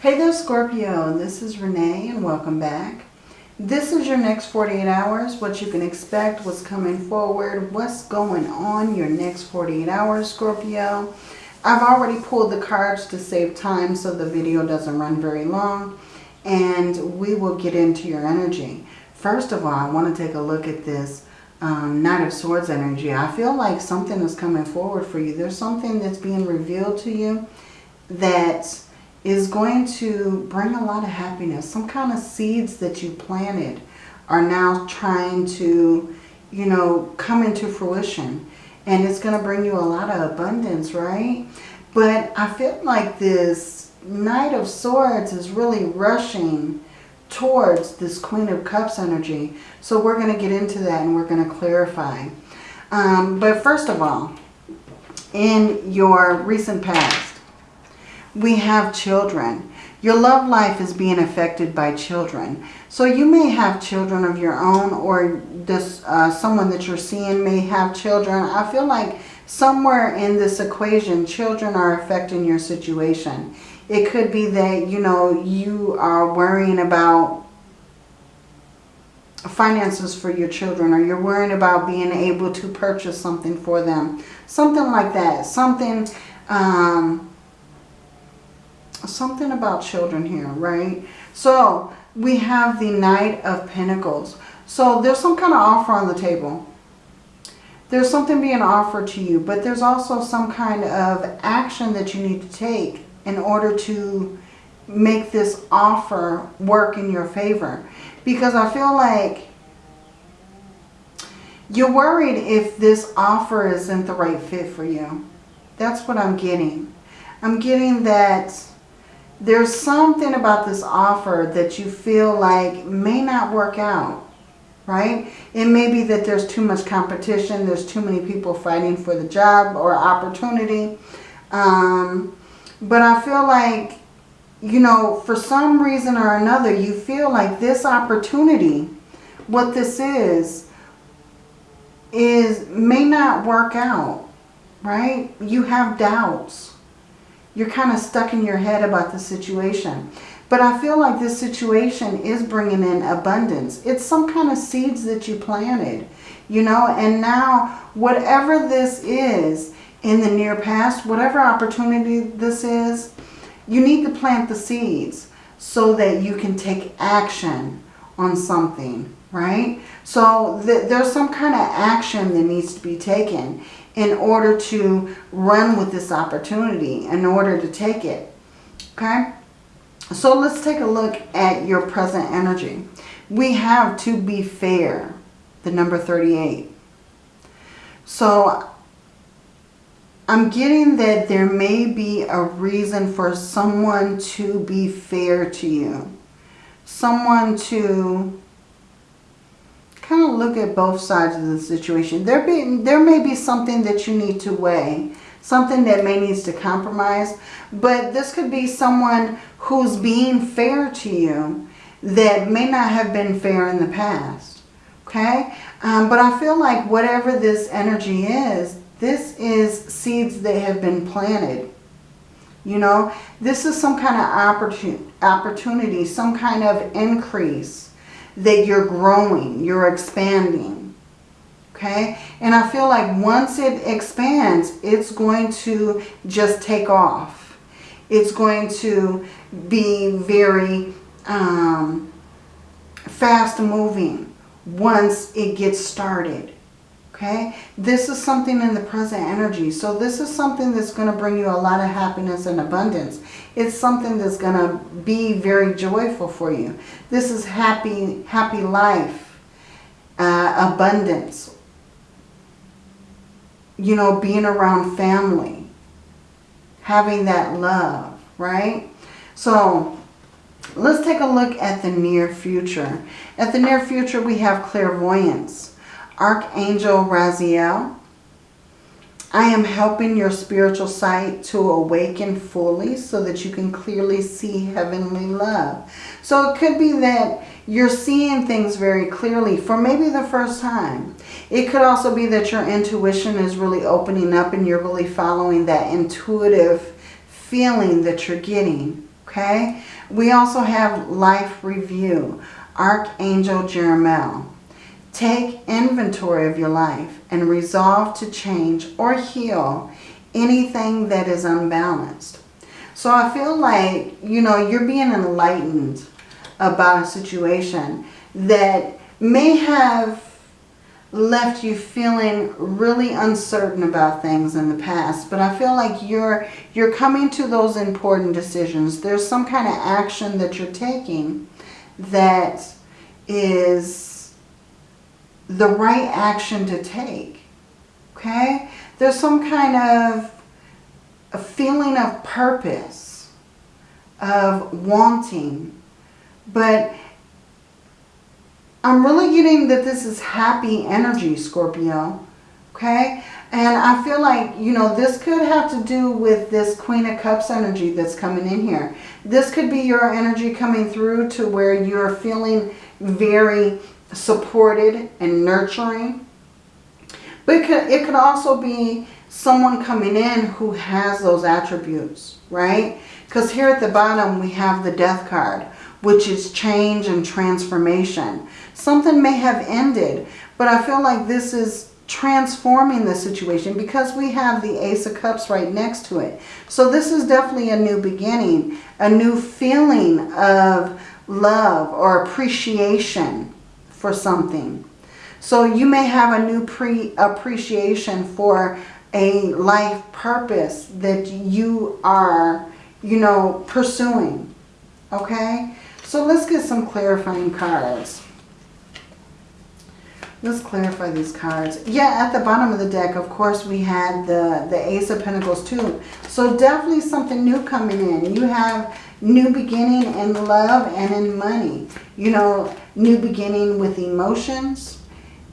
Hey there Scorpio, this is Renee and welcome back. This is your next 48 hours, what you can expect, what's coming forward, what's going on your next 48 hours Scorpio. I've already pulled the cards to save time so the video doesn't run very long and we will get into your energy. First of all, I want to take a look at this um, Knight of Swords energy. I feel like something is coming forward for you. There's something that's being revealed to you that is going to bring a lot of happiness. Some kind of seeds that you planted are now trying to, you know, come into fruition. And it's going to bring you a lot of abundance, right? But I feel like this Knight of Swords is really rushing towards this Queen of Cups energy. So we're going to get into that and we're going to clarify. Um, but first of all, in your recent past, we have children. Your love life is being affected by children. So you may have children of your own or this uh, someone that you're seeing may have children. I feel like somewhere in this equation, children are affecting your situation. It could be that, you know, you are worrying about finances for your children or you're worrying about being able to purchase something for them. Something like that. Something... Um, something about children here, right? So we have the Knight of Pentacles. So there's some kind of offer on the table. There's something being offered to you, but there's also some kind of action that you need to take in order to make this offer work in your favor. Because I feel like you're worried if this offer isn't the right fit for you. That's what I'm getting. I'm getting that there's something about this offer that you feel like may not work out, right? It may be that there's too much competition. There's too many people fighting for the job or opportunity. Um, but I feel like, you know, for some reason or another, you feel like this opportunity, what this is, is may not work out, right? You have doubts you're kind of stuck in your head about the situation. But I feel like this situation is bringing in abundance. It's some kind of seeds that you planted, you know, and now whatever this is in the near past, whatever opportunity this is, you need to plant the seeds so that you can take action on something, right? So th there's some kind of action that needs to be taken in order to run with this opportunity, in order to take it. Okay? So let's take a look at your present energy. We have to be fair, the number 38. So I'm getting that there may be a reason for someone to be fair to you. Someone to kind of look at both sides of the situation. There, be, there may be something that you need to weigh, something that may needs to compromise, but this could be someone who's being fair to you that may not have been fair in the past. Okay? Um, but I feel like whatever this energy is, this is seeds that have been planted. You know, this is some kind of opportunity, some kind of increase that you're growing, you're expanding. Okay? And I feel like once it expands, it's going to just take off. It's going to be very um, fast moving once it gets started. Okay? This is something in the present energy. So this is something that's going to bring you a lot of happiness and abundance. It's something that's going to be very joyful for you. This is happy, happy life, uh, abundance. You know, being around family. Having that love, right? So let's take a look at the near future. At the near future, we have clairvoyance. Archangel Raziel. I am helping your spiritual sight to awaken fully so that you can clearly see heavenly love. So it could be that you're seeing things very clearly for maybe the first time. It could also be that your intuition is really opening up and you're really following that intuitive feeling that you're getting. Okay? We also have life review. Archangel Jeremiel. Take inventory of your life and resolve to change or heal anything that is unbalanced. So I feel like, you know, you're being enlightened about a situation that may have left you feeling really uncertain about things in the past. But I feel like you're, you're coming to those important decisions. There's some kind of action that you're taking that is the right action to take. Okay? There's some kind of a feeling of purpose, of wanting. But I'm really getting that this is happy energy, Scorpio. Okay? And I feel like, you know, this could have to do with this Queen of Cups energy that's coming in here. This could be your energy coming through to where you're feeling very supported and nurturing. But it could, it could also be someone coming in who has those attributes, right? Because here at the bottom we have the death card, which is change and transformation. Something may have ended, but I feel like this is transforming the situation because we have the Ace of Cups right next to it. So this is definitely a new beginning, a new feeling of love or appreciation for something. So you may have a new pre appreciation for a life purpose that you are, you know, pursuing. Okay? So let's get some clarifying cards. Let's clarify these cards. Yeah, at the bottom of the deck, of course, we had the, the Ace of Pentacles too. So definitely something new coming in. You have new beginning in love and in money. You know, new beginning with emotions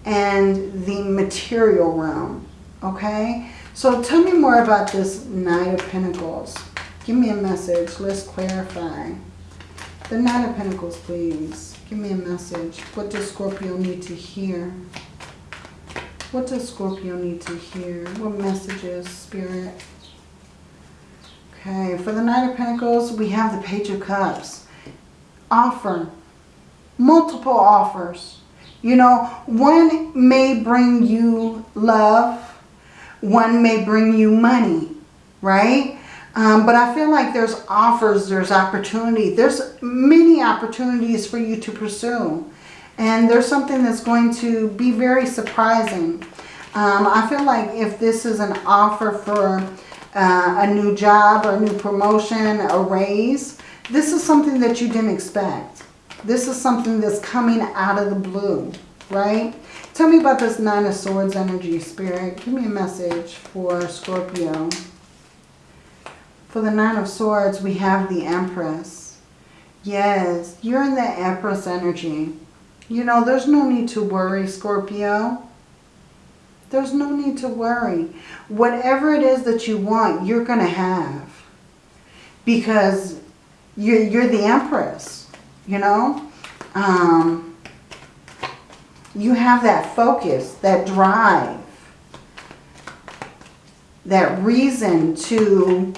and the material realm. Okay? So tell me more about this Knight of Pentacles. Give me a message. Let's clarify. The Knight of Pentacles, please. Give me a message. What does Scorpio need to hear? What does Scorpio need to hear? What messages, Spirit? Okay, for the Knight of Pentacles, we have the Page of Cups. Offer. Multiple offers. You know, one may bring you love. One may bring you money, right? Um, but I feel like there's offers, there's opportunity. There's many opportunities for you to pursue. And there's something that's going to be very surprising. Um, I feel like if this is an offer for uh, a new job or a new promotion, a raise, this is something that you didn't expect. This is something that's coming out of the blue, right? Tell me about this Nine of Swords energy, Spirit. Give me a message for Scorpio. For the Nine of Swords, we have the Empress. Yes, you're in the Empress energy. You know, there's no need to worry, Scorpio. There's no need to worry. Whatever it is that you want, you're going to have. Because you're, you're the Empress, you know. Um, you have that focus, that drive, that reason to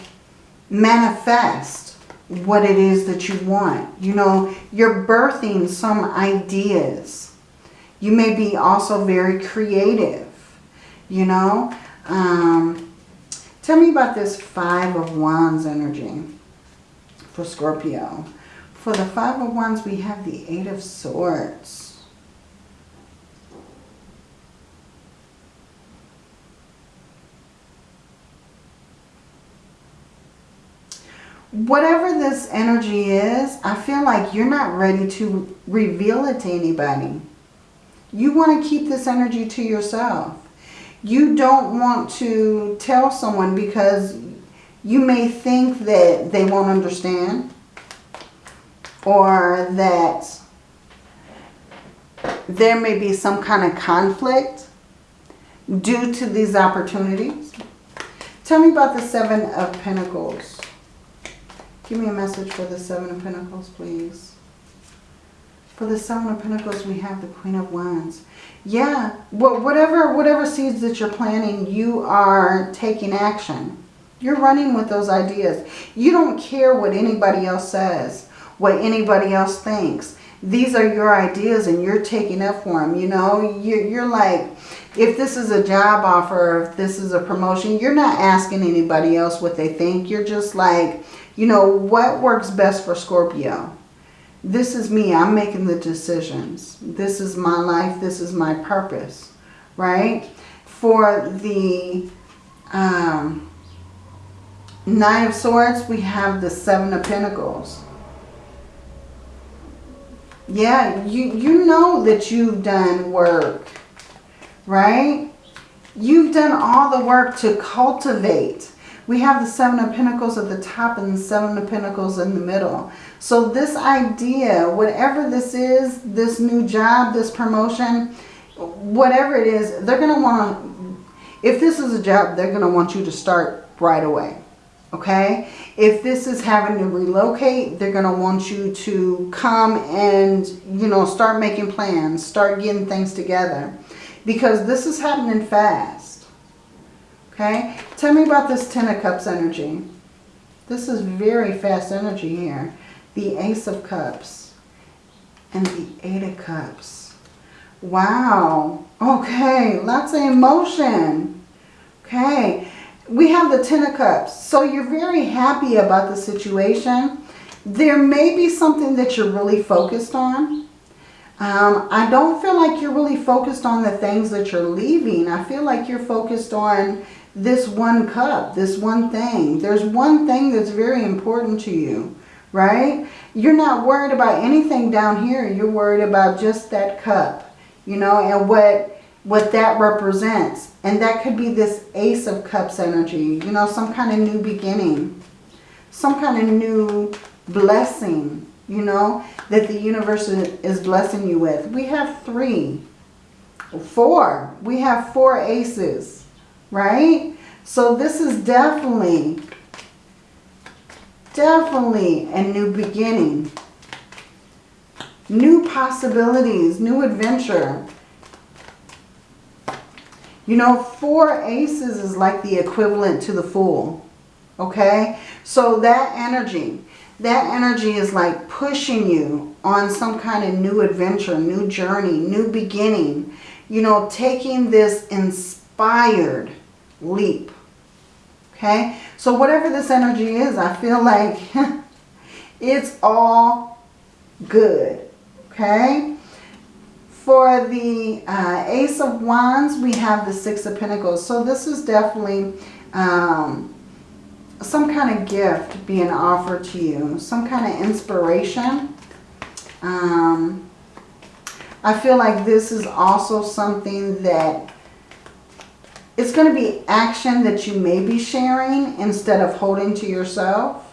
manifest what it is that you want. You know, you're birthing some ideas. You may be also very creative, you know. Um, tell me about this Five of Wands energy for Scorpio. For the Five of Wands, we have the Eight of Swords. Whatever this energy is, I feel like you're not ready to reveal it to anybody. You want to keep this energy to yourself. You don't want to tell someone because you may think that they won't understand or that there may be some kind of conflict due to these opportunities. Tell me about the Seven of Pentacles. Give me a message for the Seven of Pentacles, please. For the Seven of Pentacles, we have the Queen of Wands. Yeah, whatever, whatever seeds that you're planting, you are taking action. You're running with those ideas. You don't care what anybody else says, what anybody else thinks. These are your ideas and you're taking up for them. You know, you're like, if this is a job offer, if this is a promotion, you're not asking anybody else what they think. You're just like, you know, what works best for Scorpio? This is me. I'm making the decisions. This is my life. This is my purpose, right? For the um, Nine of Swords, we have the Seven of Pentacles. Yeah, you, you know that you've done work, right? You've done all the work to cultivate. We have the Seven of Pentacles at the top and the Seven of Pentacles in the middle. So this idea, whatever this is, this new job, this promotion, whatever it is, they're going to want if this is a job, they're going to want you to start right away okay? If this is having to relocate, they're going to want you to come and, you know, start making plans, start getting things together. Because this is happening fast, okay? Tell me about this Ten of Cups energy. This is very fast energy here. The Ace of Cups and the Eight of Cups. Wow. Okay, lots of emotion. Okay, we have the Ten of Cups. So you're very happy about the situation. There may be something that you're really focused on. Um, I don't feel like you're really focused on the things that you're leaving. I feel like you're focused on this one cup, this one thing. There's one thing that's very important to you, right? You're not worried about anything down here. You're worried about just that cup, you know, and what what that represents. And that could be this Ace of Cups energy, you know, some kind of new beginning, some kind of new blessing, you know, that the universe is blessing you with. We have three, four. We have four aces, right? So this is definitely, definitely a new beginning. New possibilities, new adventure. You know, four aces is like the equivalent to the fool. Okay? So that energy, that energy is like pushing you on some kind of new adventure, new journey, new beginning. You know, taking this inspired leap. Okay? So whatever this energy is, I feel like it's all good. Okay? For the uh, Ace of Wands, we have the Six of Pentacles. So this is definitely um, some kind of gift being offered to you. Some kind of inspiration. Um, I feel like this is also something that it's going to be action that you may be sharing instead of holding to yourself.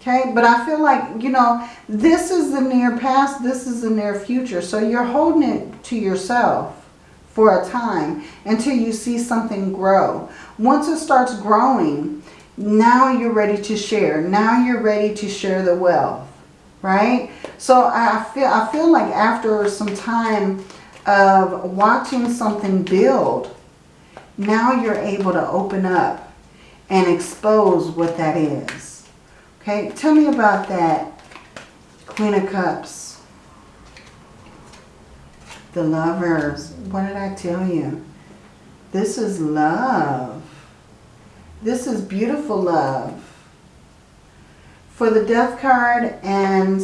Okay, but I feel like, you know, this is the near past, this is the near future. So you're holding it to yourself for a time until you see something grow. Once it starts growing, now you're ready to share. Now you're ready to share the wealth, right? So I feel, I feel like after some time of watching something build, now you're able to open up and expose what that is. Okay, tell me about that Queen of Cups. The lovers. What did I tell you? This is love. This is beautiful love. For the Death card and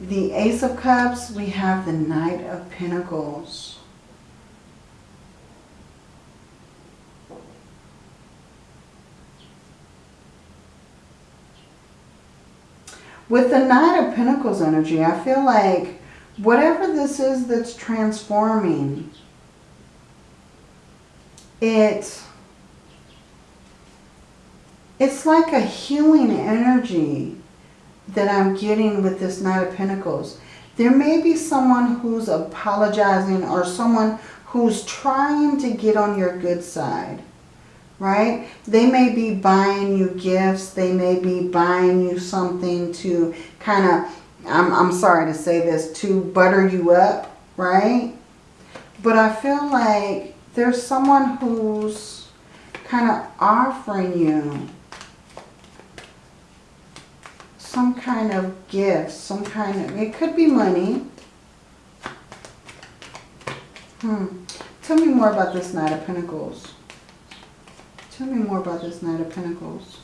the Ace of Cups, we have the Knight of Pentacles. With the Knight of Pentacles energy, I feel like whatever this is that's transforming, it, it's like a healing energy that I'm getting with this Knight of Pentacles. There may be someone who's apologizing or someone who's trying to get on your good side right? They may be buying you gifts. They may be buying you something to kind of, I'm, I'm sorry to say this, to butter you up, right? But I feel like there's someone who's kind of offering you some kind of gift, some kind of, it could be money. Hmm. Tell me more about this Knight of Pentacles. Tell me more about this Knight of Pentacles.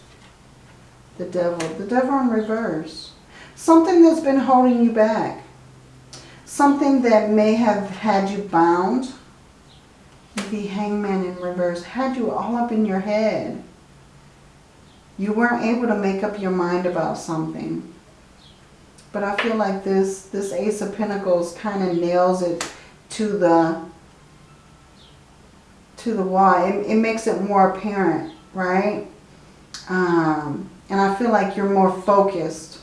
The Devil. The Devil in reverse. Something that's been holding you back. Something that may have had you bound. The Hangman in reverse. Had you all up in your head. You weren't able to make up your mind about something. But I feel like this, this Ace of Pentacles kind of nails it to the to the wall. It, it makes it more apparent, right? Um, and I feel like you're more focused.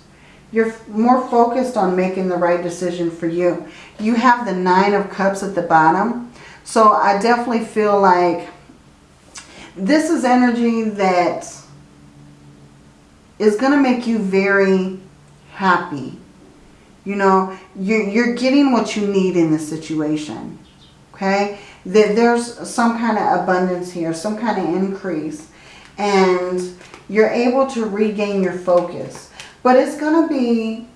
You're more focused on making the right decision for you. You have the Nine of Cups at the bottom. So I definitely feel like this is energy that is going to make you very happy. You know, you're, you're getting what you need in this situation. Okay? That there's some kind of abundance here, some kind of increase. And you're able to regain your focus. But it's going to be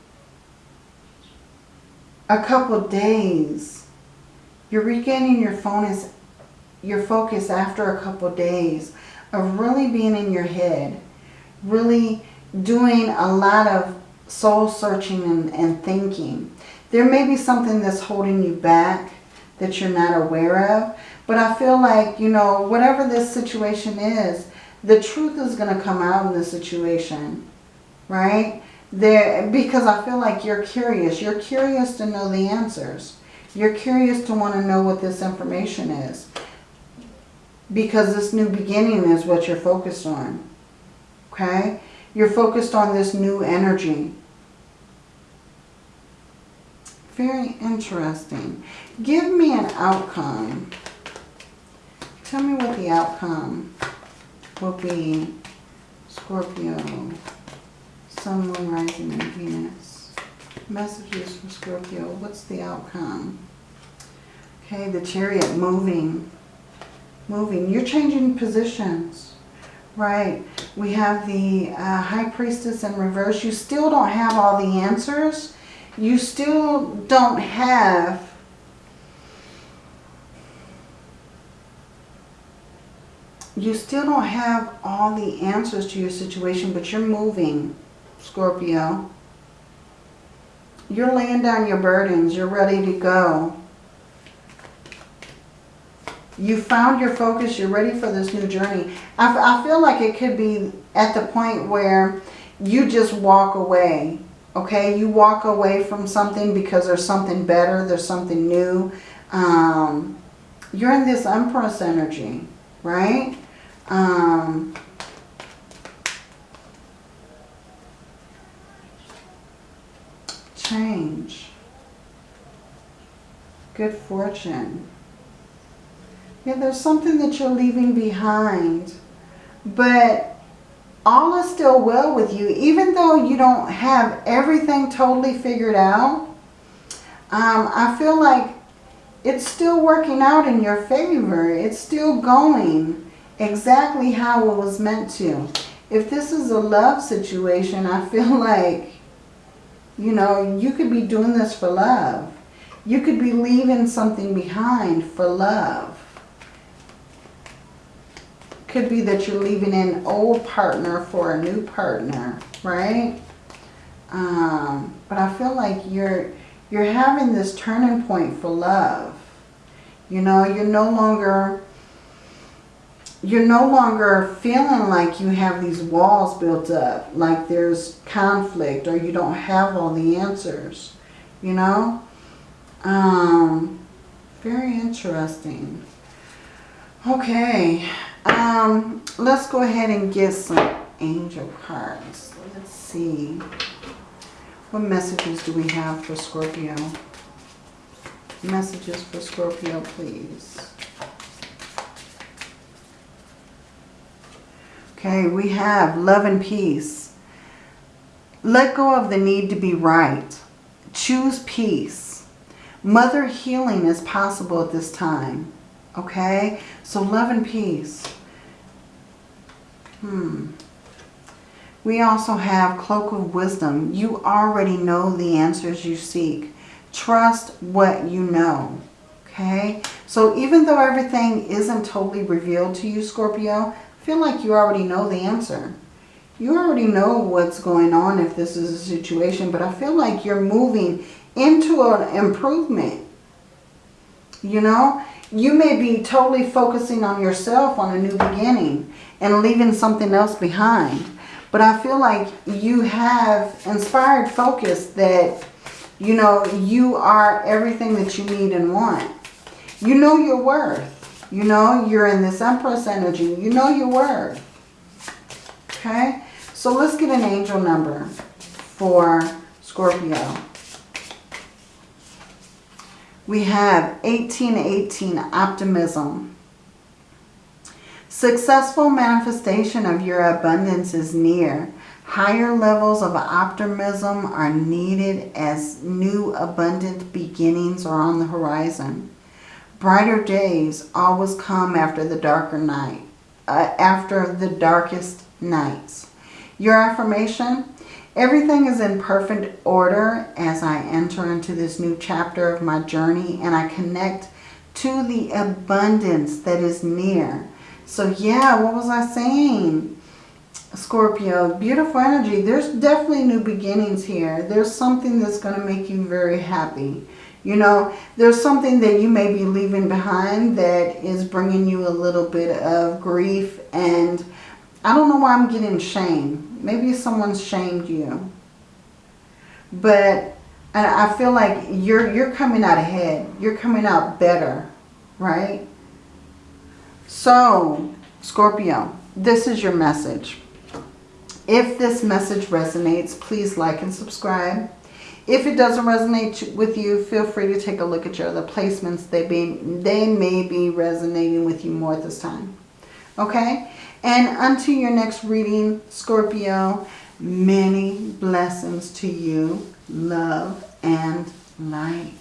a couple days. You're regaining your focus, your focus after a couple days of really being in your head. Really doing a lot of soul searching and, and thinking. There may be something that's holding you back that you're not aware of. But I feel like, you know, whatever this situation is, the truth is going to come out in the situation. Right? There, because I feel like you're curious. You're curious to know the answers. You're curious to want to know what this information is. Because this new beginning is what you're focused on. Okay? You're focused on this new energy. Very interesting. Give me an outcome. Tell me what the outcome will be. Scorpio, Sun, Moon, Rising, and Venus. Messages for Scorpio. What's the outcome? Okay, the chariot moving. Moving. You're changing positions. Right. We have the uh, High Priestess in reverse. You still don't have all the answers. You still don't have you still don't have all the answers to your situation, but you're moving, Scorpio. You're laying down your burdens. You're ready to go. You found your focus. You're ready for this new journey. I, feel like it could be at the point where you just walk away. Okay, you walk away from something because there's something better. There's something new. Um, you're in this Empress energy, right? Um, change. Good fortune. Yeah, there's something that you're leaving behind. But all is still well with you. Even though you don't have everything totally figured out, um, I feel like it's still working out in your favor. It's still going exactly how it was meant to. If this is a love situation, I feel like, you know, you could be doing this for love. You could be leaving something behind for love. Could be that you're leaving an old partner for a new partner, right? Um, but I feel like you're you're having this turning point for love. You know, you're no longer you're no longer feeling like you have these walls built up, like there's conflict or you don't have all the answers, you know? Um, very interesting. Okay, um, let's go ahead and get some angel cards. Let's see. What messages do we have for Scorpio? Messages for Scorpio, please. Okay, we have love and peace. Let go of the need to be right. Choose peace. Mother healing is possible at this time. Okay, so love and peace. Hmm. We also have Cloak of Wisdom. You already know the answers you seek. Trust what you know. Okay? So even though everything isn't totally revealed to you, Scorpio, I feel like you already know the answer. You already know what's going on if this is a situation, but I feel like you're moving into an improvement. You know, you may be totally focusing on yourself on a new beginning and leaving something else behind. But I feel like you have inspired focus that, you know, you are everything that you need and want. You know your worth. You know, you're in this Empress energy. You know your worth. Okay? So let's get an angel number for Scorpio. We have 1818, optimism. Successful manifestation of your abundance is near. Higher levels of optimism are needed as new abundant beginnings are on the horizon. Brighter days always come after the darker night, uh, after the darkest nights. Your affirmation, everything is in perfect order as I enter into this new chapter of my journey and I connect to the abundance that is near. So yeah, what was I saying? Scorpio, beautiful energy. There's definitely new beginnings here. There's something that's going to make you very happy. You know, there's something that you may be leaving behind that is bringing you a little bit of grief. And I don't know why I'm getting shame. Maybe someone's shamed you. But I feel like you're, you're coming out ahead. You're coming out better, right? So, Scorpio, this is your message. If this message resonates, please like and subscribe. If it doesn't resonate with you, feel free to take a look at your other placements. They, be, they may be resonating with you more at this time. Okay? And until your next reading, Scorpio, many blessings to you, love and light.